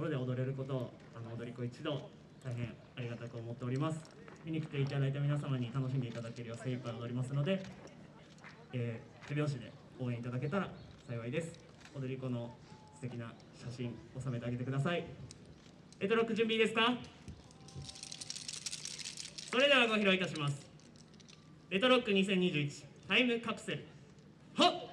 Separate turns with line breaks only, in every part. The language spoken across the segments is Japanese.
ころで踊れることをあの踊り子一同大変ありがたく思っております。見に来ていただいた皆様に楽しんでいただけるよう精一杯踊りますので、えー手拍子で応援いただけたら幸いです。踊り子の素敵な写真収めてあげてください。レトロック準備いいですか？それではご披露いたします。レトロック2021タイムカプセル。はっ！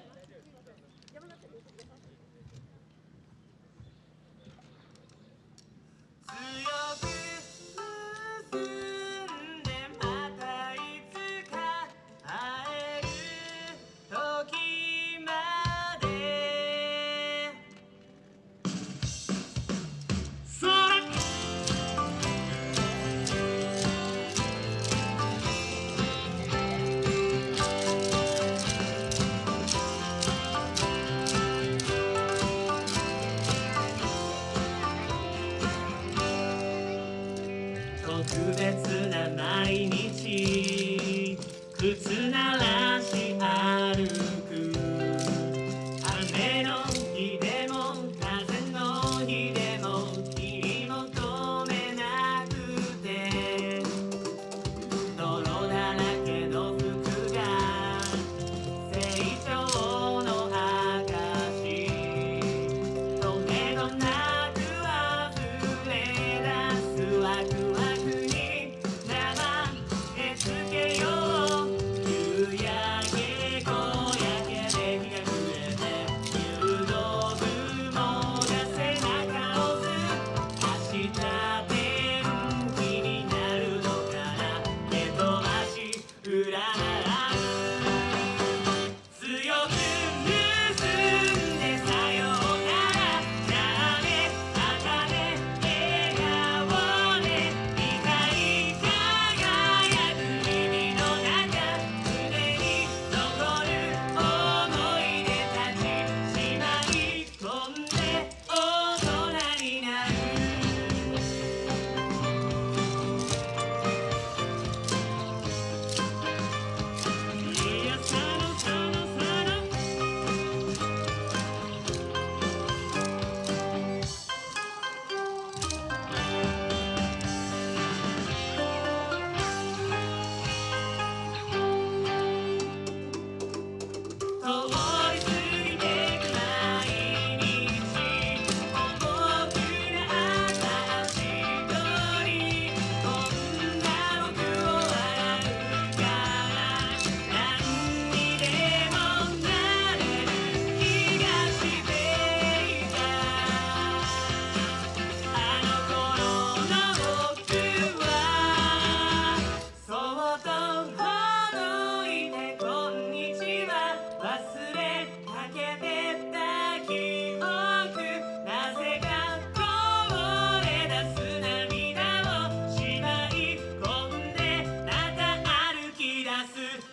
特別な毎日。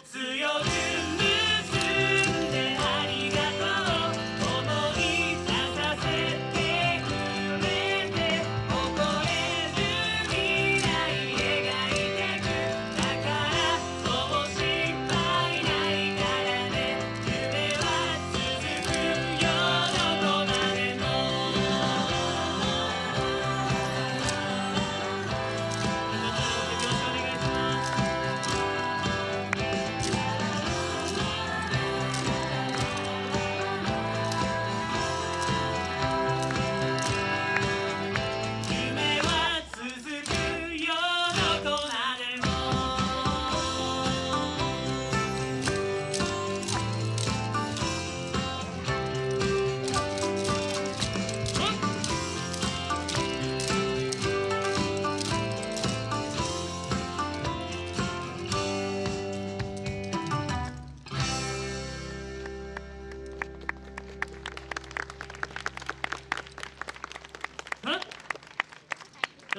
自由的。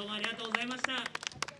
どうもありがとうございました。